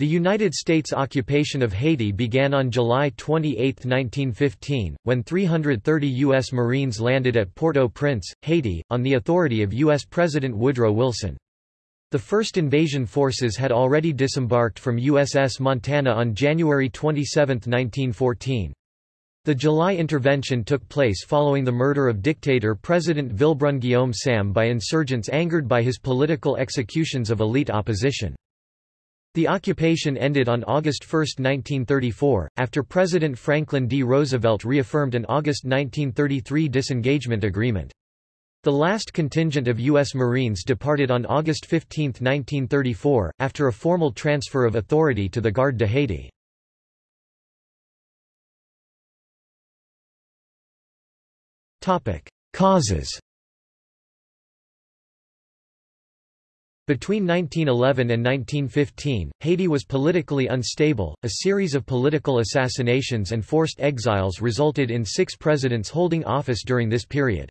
The United States occupation of Haiti began on July 28, 1915, when 330 U.S. Marines landed at Port-au-Prince, Haiti, on the authority of U.S. President Woodrow Wilson. The first invasion forces had already disembarked from USS Montana on January 27, 1914. The July intervention took place following the murder of dictator President Villebrun Guillaume Sam by insurgents angered by his political executions of elite opposition. The occupation ended on August 1, 1934, after President Franklin D. Roosevelt reaffirmed an August 1933 disengagement agreement. The last contingent of U.S. Marines departed on August 15, 1934, after a formal transfer of authority to the Garde de Haiti. Causes Between 1911 and 1915, Haiti was politically unstable. A series of political assassinations and forced exiles resulted in six presidents holding office during this period.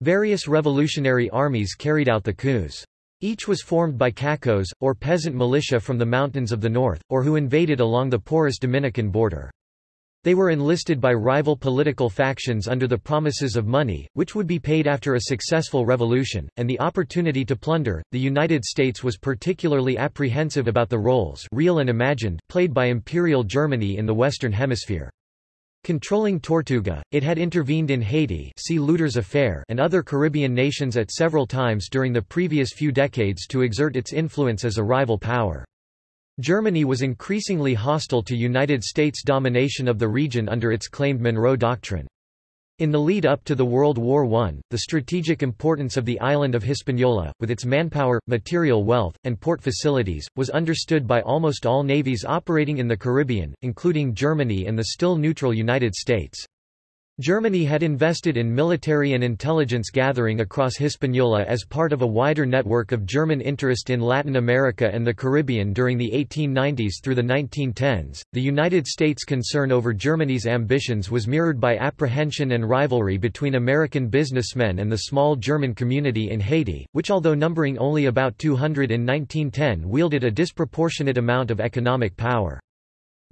Various revolutionary armies carried out the coups. Each was formed by cacos, or peasant militia from the mountains of the north, or who invaded along the porous Dominican border. They were enlisted by rival political factions under the promises of money, which would be paid after a successful revolution, and the opportunity to plunder. The United States was particularly apprehensive about the roles real and imagined played by Imperial Germany in the Western Hemisphere. Controlling Tortuga, it had intervened in Haiti see Lüders affair and other Caribbean nations at several times during the previous few decades to exert its influence as a rival power. Germany was increasingly hostile to United States domination of the region under its claimed Monroe Doctrine. In the lead-up to the World War I, the strategic importance of the island of Hispaniola, with its manpower, material wealth, and port facilities, was understood by almost all navies operating in the Caribbean, including Germany and the still neutral United States. Germany had invested in military and intelligence gathering across Hispaniola as part of a wider network of German interest in Latin America and the Caribbean during the 1890s through the 1910s. The United States' concern over Germany's ambitions was mirrored by apprehension and rivalry between American businessmen and the small German community in Haiti, which although numbering only about 200 in 1910 wielded a disproportionate amount of economic power.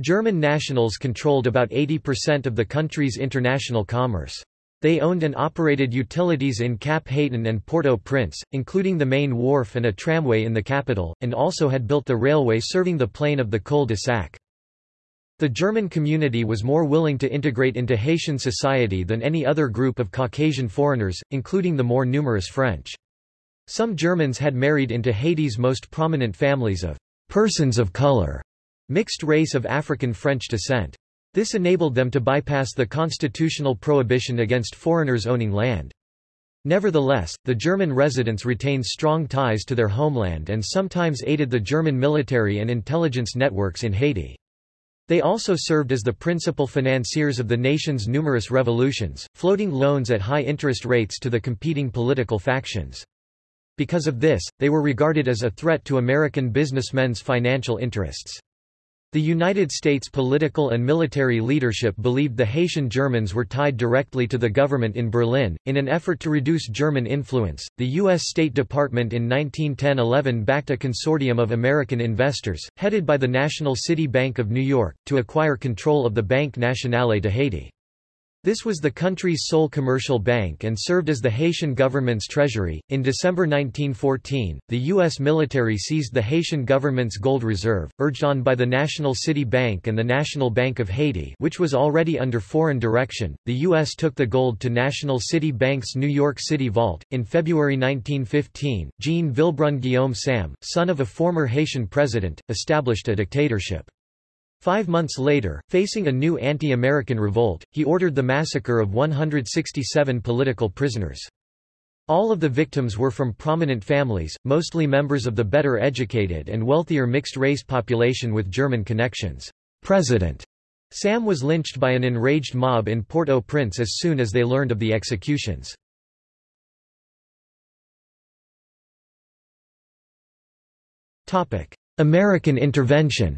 German nationals controlled about 80% of the country's international commerce. They owned and operated utilities in Cap Haïtien and Port-au-Prince, including the main wharf and a tramway in the capital, and also had built the railway serving the plain of the Cul-de-Sac. The German community was more willing to integrate into Haitian society than any other group of Caucasian foreigners, including the more numerous French. Some Germans had married into Haiti's most prominent families of persons of color mixed race of African French descent. This enabled them to bypass the constitutional prohibition against foreigners owning land. Nevertheless, the German residents retained strong ties to their homeland and sometimes aided the German military and intelligence networks in Haiti. They also served as the principal financiers of the nation's numerous revolutions, floating loans at high interest rates to the competing political factions. Because of this, they were regarded as a threat to American businessmen's financial interests. The United States political and military leadership believed the Haitian Germans were tied directly to the government in Berlin. In an effort to reduce German influence, the U.S. State Department in 1910-11 backed a consortium of American investors, headed by the National City Bank of New York, to acquire control of the Banque Nationale de Haiti. This was the country's sole commercial bank and served as the Haitian government's treasury. In December 1914, the U.S. military seized the Haitian government's gold reserve, urged on by the National City Bank and the National Bank of Haiti, which was already under foreign direction. The U.S. took the gold to National City Bank's New York City vault. In February 1915, Jean Villebrun Guillaume Sam, son of a former Haitian president, established a dictatorship. Five months later, facing a new anti-American revolt, he ordered the massacre of 167 political prisoners. All of the victims were from prominent families, mostly members of the better educated and wealthier mixed-race population with German connections. President Sam was lynched by an enraged mob in Port-au-Prince as soon as they learned of the executions. American intervention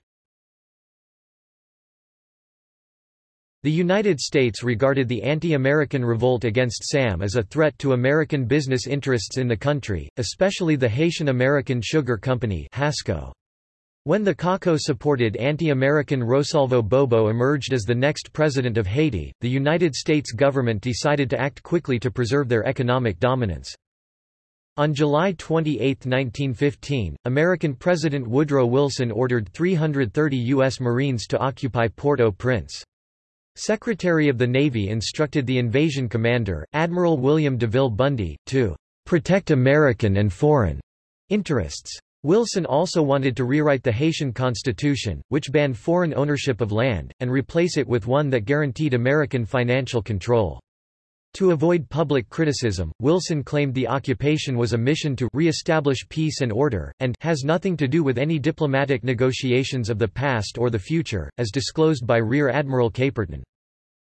The United States regarded the anti-American revolt against SAM as a threat to American business interests in the country, especially the Haitian American Sugar Company HASCO. When the CACO-supported anti-American Rosalvo Bobo emerged as the next president of Haiti, the United States government decided to act quickly to preserve their economic dominance. On July 28, 1915, American President Woodrow Wilson ordered 330 U.S. Marines to occupy Port-au-Prince. Secretary of the Navy instructed the invasion commander, Admiral William DeVille Bundy, to "...protect American and foreign interests." Wilson also wanted to rewrite the Haitian constitution, which banned foreign ownership of land, and replace it with one that guaranteed American financial control. To avoid public criticism, Wilson claimed the occupation was a mission to re-establish peace and order, and has nothing to do with any diplomatic negotiations of the past or the future, as disclosed by Rear Admiral Caperton.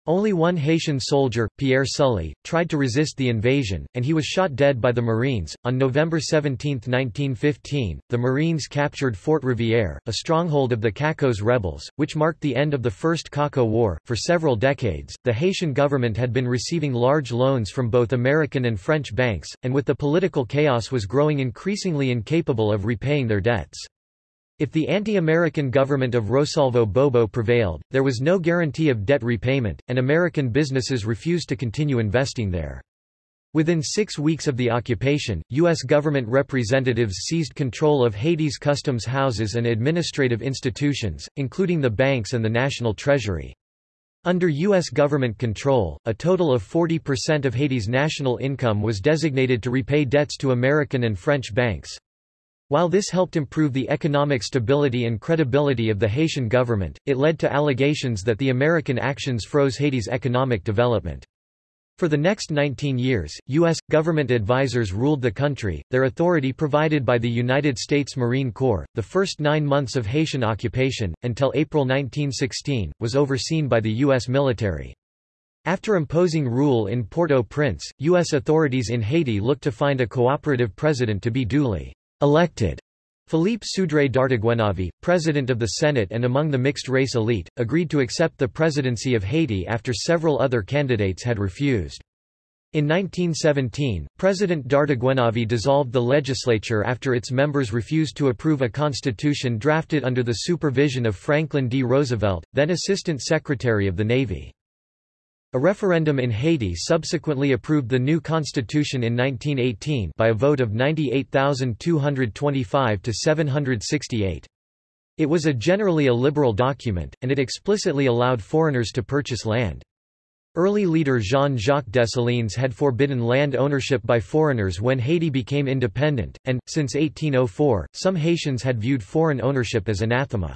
Only one Haitian soldier, Pierre Sully, tried to resist the invasion, and he was shot dead by the Marines. On November 17, 1915, the Marines captured Fort Rivière, a stronghold of the CACO's rebels, which marked the end of the First CACO War. For several decades, the Haitian government had been receiving large loans from both American and French banks, and with the political chaos was growing increasingly incapable of repaying their debts. If the anti-American government of Rosalvo Bobo prevailed, there was no guarantee of debt repayment, and American businesses refused to continue investing there. Within six weeks of the occupation, U.S. government representatives seized control of Haiti's customs houses and administrative institutions, including the banks and the national treasury. Under U.S. government control, a total of 40% of Haiti's national income was designated to repay debts to American and French banks. While this helped improve the economic stability and credibility of the Haitian government, it led to allegations that the American actions froze Haiti's economic development. For the next 19 years, U.S. government advisors ruled the country, their authority provided by the United States Marine Corps. The first nine months of Haitian occupation, until April 1916, was overseen by the U.S. military. After imposing rule in Port-au-Prince, U.S. authorities in Haiti looked to find a cooperative president to be duly elected. Philippe Sudré Dartiguenave, president of the Senate and among the mixed-race elite, agreed to accept the presidency of Haiti after several other candidates had refused. In 1917, President Dartiguenave dissolved the legislature after its members refused to approve a constitution drafted under the supervision of Franklin D. Roosevelt, then Assistant Secretary of the Navy. A referendum in Haiti subsequently approved the new constitution in 1918 by a vote of 98,225 to 768. It was a generally a liberal document, and it explicitly allowed foreigners to purchase land. Early leader Jean-Jacques Dessalines had forbidden land ownership by foreigners when Haiti became independent, and, since 1804, some Haitians had viewed foreign ownership as anathema.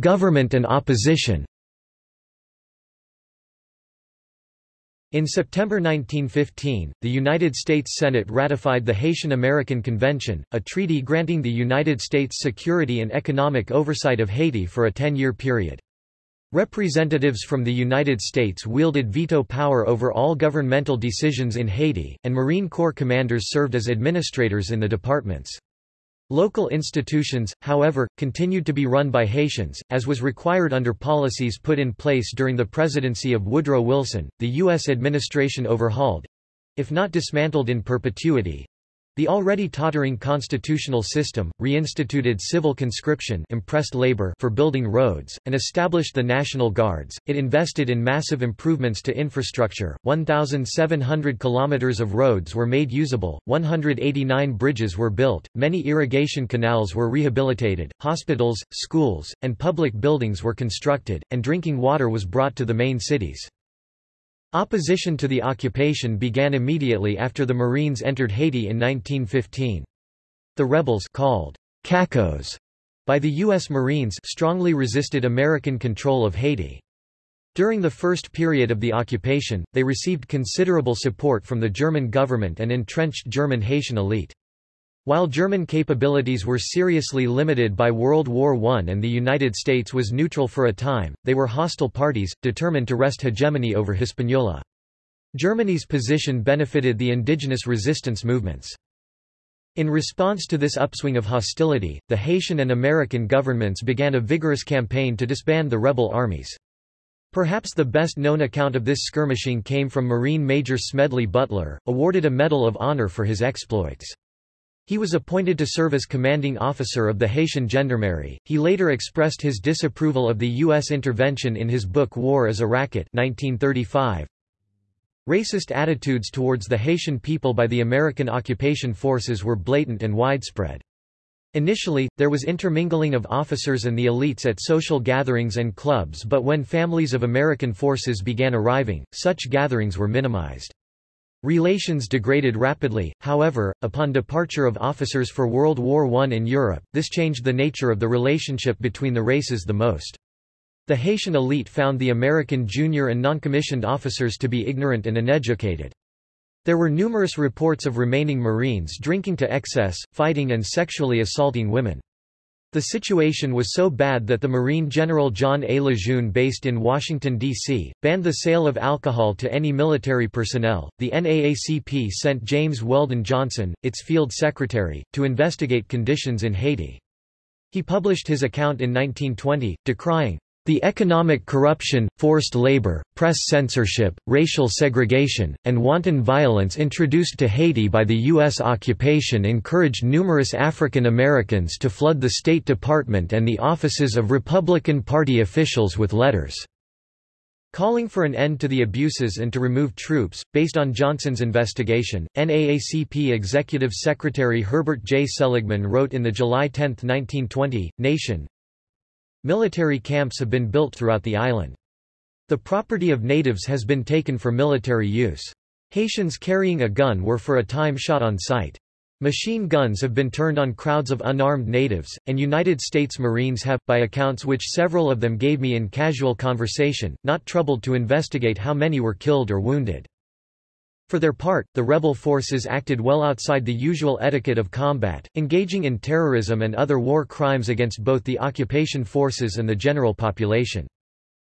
Government and opposition In September 1915, the United States Senate ratified the Haitian-American Convention, a treaty granting the United States security and economic oversight of Haiti for a ten-year period. Representatives from the United States wielded veto power over all governmental decisions in Haiti, and Marine Corps commanders served as administrators in the departments. Local institutions, however, continued to be run by Haitians, as was required under policies put in place during the presidency of Woodrow Wilson. The U.S. administration overhauled if not dismantled in perpetuity the already tottering constitutional system, reinstituted civil conscription impressed labor for building roads, and established the National Guards. It invested in massive improvements to infrastructure, 1,700 kilometers of roads were made usable, 189 bridges were built, many irrigation canals were rehabilitated, hospitals, schools, and public buildings were constructed, and drinking water was brought to the main cities. Opposition to the occupation began immediately after the Marines entered Haiti in 1915. The rebels called CACOs by the U.S. Marines strongly resisted American control of Haiti. During the first period of the occupation, they received considerable support from the German government and entrenched German Haitian elite. While German capabilities were seriously limited by World War I and the United States was neutral for a time, they were hostile parties, determined to wrest hegemony over Hispaniola. Germany's position benefited the indigenous resistance movements. In response to this upswing of hostility, the Haitian and American governments began a vigorous campaign to disband the rebel armies. Perhaps the best-known account of this skirmishing came from Marine Major Smedley Butler, awarded a Medal of Honor for his exploits. He was appointed to serve as commanding officer of the Haitian Gendarmerie. He later expressed his disapproval of the U.S. intervention in his book War as a Racket 1935. Racist attitudes towards the Haitian people by the American occupation forces were blatant and widespread. Initially, there was intermingling of officers and the elites at social gatherings and clubs but when families of American forces began arriving, such gatherings were minimized. Relations degraded rapidly, however, upon departure of officers for World War I in Europe, this changed the nature of the relationship between the races the most. The Haitian elite found the American junior and noncommissioned officers to be ignorant and uneducated. There were numerous reports of remaining Marines drinking to excess, fighting and sexually assaulting women. The situation was so bad that the Marine General John A. Lejeune, based in Washington, D.C., banned the sale of alcohol to any military personnel. The NAACP sent James Weldon Johnson, its field secretary, to investigate conditions in Haiti. He published his account in 1920, decrying the economic corruption, forced labor, press censorship, racial segregation, and wanton violence introduced to Haiti by the U.S. occupation encouraged numerous African Americans to flood the State Department and the offices of Republican Party officials with letters. Calling for an end to the abuses and to remove troops, based on Johnson's investigation, NAACP Executive Secretary Herbert J. Seligman wrote in the July 10, 1920, Nation, Military camps have been built throughout the island. The property of natives has been taken for military use. Haitians carrying a gun were for a time shot on sight. Machine guns have been turned on crowds of unarmed natives, and United States Marines have, by accounts which several of them gave me in casual conversation, not troubled to investigate how many were killed or wounded. For their part, the rebel forces acted well outside the usual etiquette of combat, engaging in terrorism and other war crimes against both the occupation forces and the general population.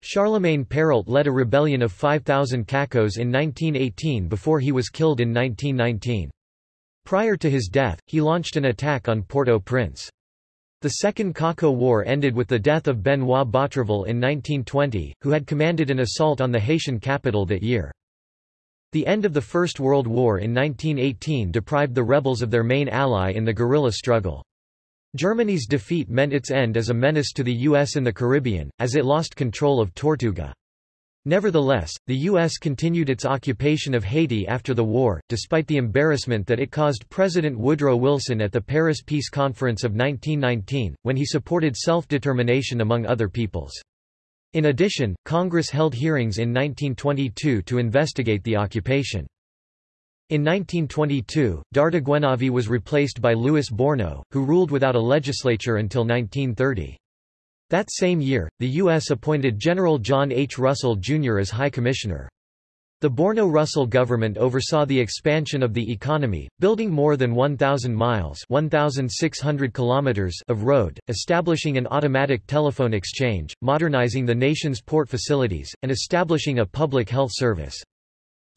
Charlemagne Péralte led a rebellion of 5,000 Cacos in 1918 before he was killed in 1919. Prior to his death, he launched an attack on Port-au-Prince. The Second Caco War ended with the death of Benoit Batraville in 1920, who had commanded an assault on the Haitian capital that year. The end of the First World War in 1918 deprived the rebels of their main ally in the guerrilla struggle. Germany's defeat meant its end as a menace to the U.S. in the Caribbean, as it lost control of Tortuga. Nevertheless, the U.S. continued its occupation of Haiti after the war, despite the embarrassment that it caused President Woodrow Wilson at the Paris Peace Conference of 1919, when he supported self-determination among other peoples. In addition, Congress held hearings in 1922 to investigate the occupation. In 1922, Dartiguenave was replaced by Louis Borno, who ruled without a legislature until 1930. That same year, the U.S. appointed General John H. Russell, Jr. as High Commissioner. The Borno-Russell government oversaw the expansion of the economy, building more than 1,000 miles 1,600 kilometers of road, establishing an automatic telephone exchange, modernizing the nation's port facilities, and establishing a public health service.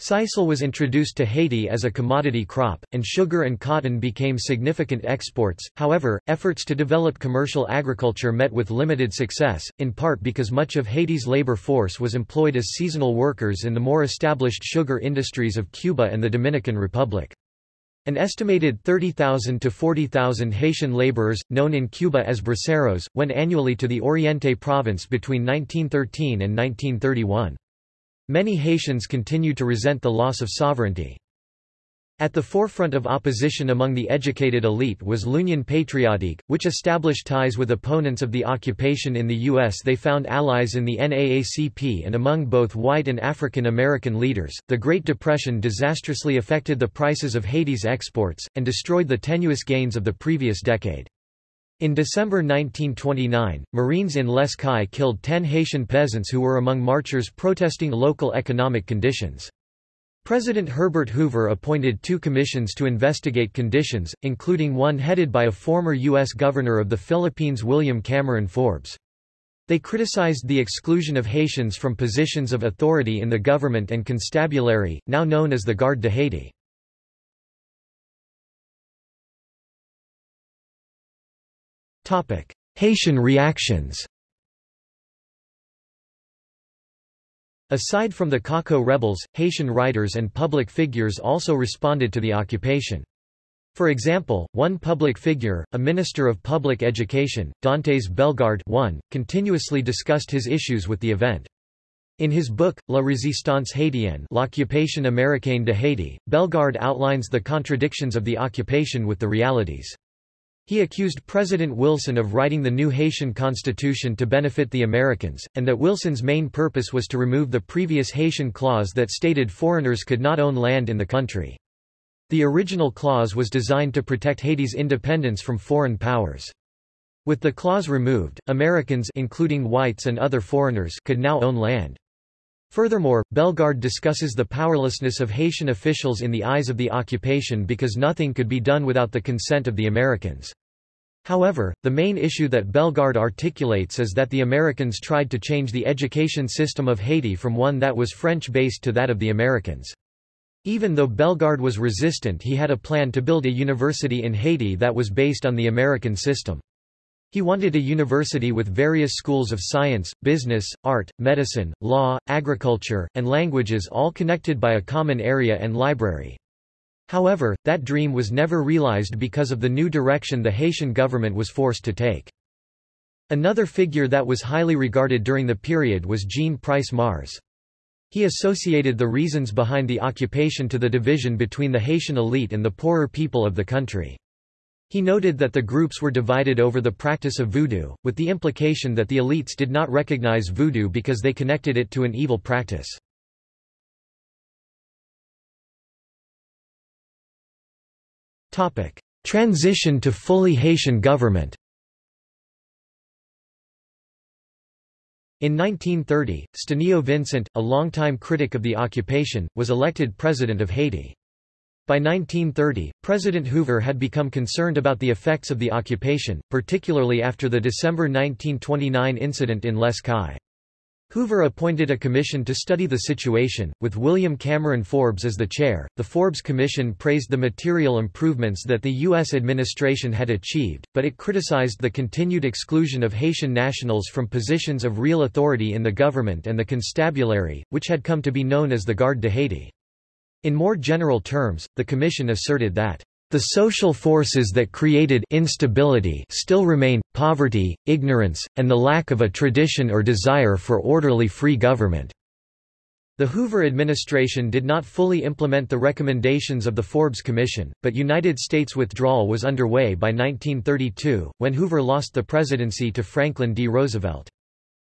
Sisal was introduced to Haiti as a commodity crop, and sugar and cotton became significant exports. However, efforts to develop commercial agriculture met with limited success, in part because much of Haiti's labor force was employed as seasonal workers in the more established sugar industries of Cuba and the Dominican Republic. An estimated 30,000 to 40,000 Haitian laborers, known in Cuba as braceros, went annually to the Oriente province between 1913 and 1931. Many Haitians continued to resent the loss of sovereignty. At the forefront of opposition among the educated elite was L'Union Patriotique, which established ties with opponents of the occupation in the U.S. They found allies in the NAACP and among both white and African American leaders. The Great Depression disastrously affected the prices of Haiti's exports, and destroyed the tenuous gains of the previous decade. In December 1929, Marines in Les Cayes killed ten Haitian peasants who were among marchers protesting local economic conditions. President Herbert Hoover appointed two commissions to investigate conditions, including one headed by a former U.S. Governor of the Philippines William Cameron Forbes. They criticized the exclusion of Haitians from positions of authority in the government and constabulary, now known as the Garde de Haiti. Haitian reactions Aside from the Caco rebels, Haitian writers and public figures also responded to the occupation. For example, one public figure, a minister of public education, Dantes Bellegarde I, continuously discussed his issues with the event. In his book, La résistance haïtienne L'occupation américaine de Haiti, Bellegarde outlines the contradictions of the occupation with the realities. He accused President Wilson of writing the new Haitian constitution to benefit the Americans, and that Wilson's main purpose was to remove the previous Haitian clause that stated foreigners could not own land in the country. The original clause was designed to protect Haiti's independence from foreign powers. With the clause removed, Americans including whites and other foreigners could now own land. Furthermore, Bellegarde discusses the powerlessness of Haitian officials in the eyes of the occupation because nothing could be done without the consent of the Americans. However, the main issue that Bellegarde articulates is that the Americans tried to change the education system of Haiti from one that was French-based to that of the Americans. Even though Bellegarde was resistant he had a plan to build a university in Haiti that was based on the American system. He wanted a university with various schools of science, business, art, medicine, law, agriculture, and languages all connected by a common area and library. However, that dream was never realized because of the new direction the Haitian government was forced to take. Another figure that was highly regarded during the period was Jean Price Mars. He associated the reasons behind the occupation to the division between the Haitian elite and the poorer people of the country. He noted that the groups were divided over the practice of voodoo, with the implication that the elites did not recognize voodoo because they connected it to an evil practice. Transition to fully Haitian government In 1930, Stenio Vincent, a longtime critic of the occupation, was elected president of Haiti. By 1930, President Hoover had become concerned about the effects of the occupation, particularly after the December 1929 incident in Les Cayes. Hoover appointed a commission to study the situation, with William Cameron Forbes as the chair. The Forbes Commission praised the material improvements that the U.S. administration had achieved, but it criticized the continued exclusion of Haitian nationals from positions of real authority in the government and the constabulary, which had come to be known as the Garde de Haiti. In more general terms, the Commission asserted that the social forces that created instability still remain, poverty, ignorance, and the lack of a tradition or desire for orderly free government. The Hoover administration did not fully implement the recommendations of the Forbes Commission, but United States withdrawal was underway by 1932, when Hoover lost the presidency to Franklin D. Roosevelt.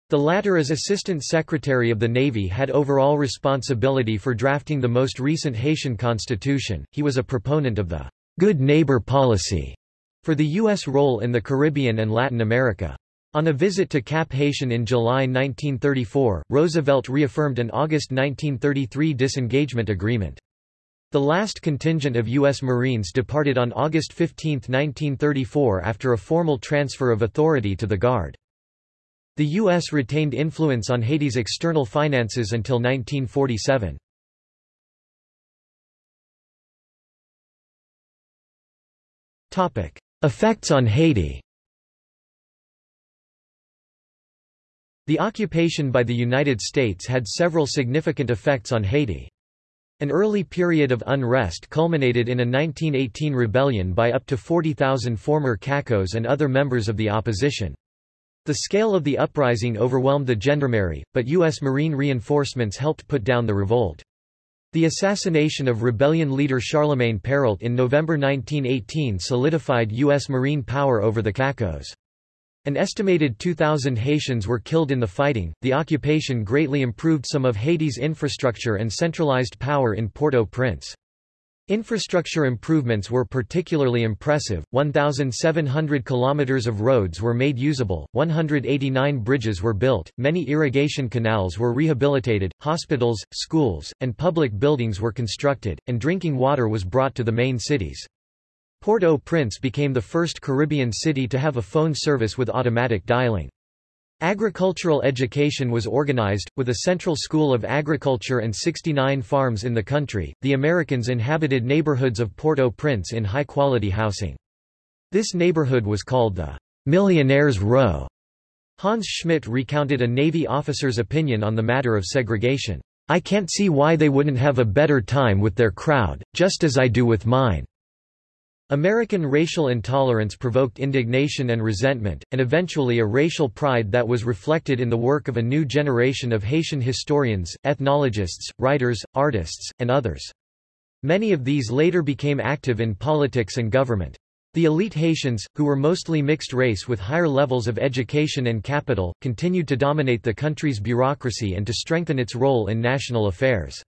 The latter as Assistant Secretary of the Navy had overall responsibility for drafting the most recent Haitian constitution. He was a proponent of the good neighbor policy for the U.S. role in the Caribbean and Latin America. On a visit to Cap Haïtien in July 1934, Roosevelt reaffirmed an August 1933 disengagement agreement. The last contingent of U.S. Marines departed on August 15, 1934 after a formal transfer of authority to the Guard. The U.S. retained influence on Haiti's external finances until 1947. Effects on Haiti The occupation by the United States had several significant effects on Haiti. An early period of unrest culminated in a 1918 rebellion by up to 40,000 former Cacos and other members of the opposition. The scale of the uprising overwhelmed the gendarmerie, but U.S. Marine reinforcements helped put down the revolt. The assassination of rebellion leader Charlemagne Péralte in November 1918 solidified U.S. Marine power over the Cacos. An estimated 2,000 Haitians were killed in the fighting. The occupation greatly improved some of Haiti's infrastructure and centralized power in Port-au-Prince. Infrastructure improvements were particularly impressive, 1,700 kilometers of roads were made usable, 189 bridges were built, many irrigation canals were rehabilitated, hospitals, schools, and public buildings were constructed, and drinking water was brought to the main cities. Port-au-Prince became the first Caribbean city to have a phone service with automatic dialing. Agricultural education was organized, with a central school of agriculture and 69 farms in the country. The Americans inhabited neighborhoods of Port-au-Prince in high-quality housing. This neighborhood was called the Millionaire's Row. Hans Schmidt recounted a Navy officer's opinion on the matter of segregation. I can't see why they wouldn't have a better time with their crowd, just as I do with mine. American racial intolerance provoked indignation and resentment, and eventually a racial pride that was reflected in the work of a new generation of Haitian historians, ethnologists, writers, artists, and others. Many of these later became active in politics and government. The elite Haitians, who were mostly mixed race with higher levels of education and capital, continued to dominate the country's bureaucracy and to strengthen its role in national affairs.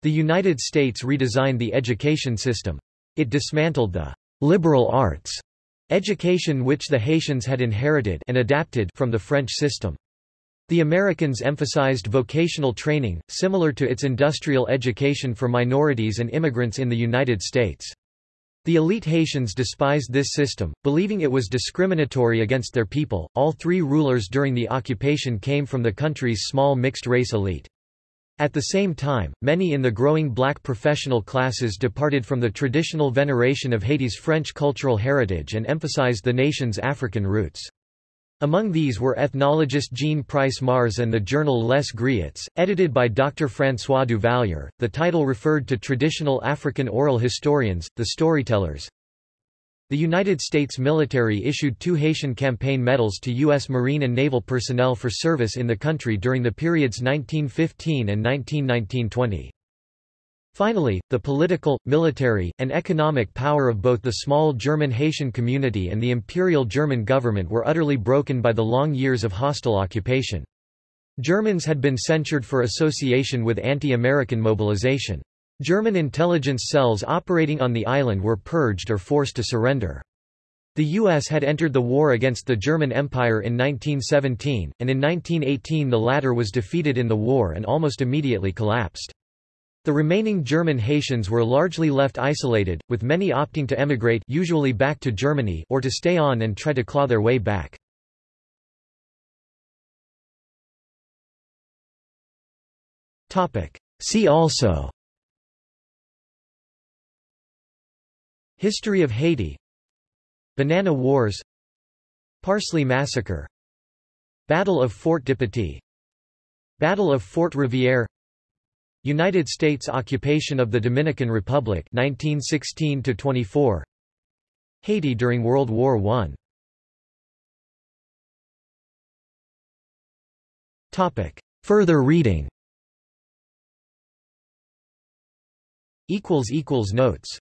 The United States redesigned the education system. It dismantled the liberal arts education which the Haitians had inherited and adapted from the French system. The Americans emphasized vocational training, similar to its industrial education for minorities and immigrants in the United States. The elite Haitians despised this system, believing it was discriminatory against their people. All three rulers during the occupation came from the country's small mixed race elite. At the same time, many in the growing black professional classes departed from the traditional veneration of Haiti's French cultural heritage and emphasized the nation's African roots. Among these were ethnologist Jean Price Mars and the journal Les Griots, edited by Dr. François Duvalier. The title referred to traditional African oral historians, the storytellers, the United States military issued two Haitian campaign medals to U.S. Marine and naval personnel for service in the country during the periods 1915 and 1919–20. Finally, the political, military, and economic power of both the small German Haitian community and the Imperial German government were utterly broken by the long years of hostile occupation. Germans had been censured for association with anti-American mobilization. German intelligence cells operating on the island were purged or forced to surrender. The U.S. had entered the war against the German Empire in 1917, and in 1918 the latter was defeated in the war and almost immediately collapsed. The remaining German Haitians were largely left isolated, with many opting to emigrate usually back to Germany or to stay on and try to claw their way back. See also History of Haiti. Banana Wars. Parsley Massacre. Battle of Fort Dipitie Battle of Fort Rivière. United States occupation of the Dominican Republic 1916 24 Haiti during World War I Topic. Further reading. Equals equals notes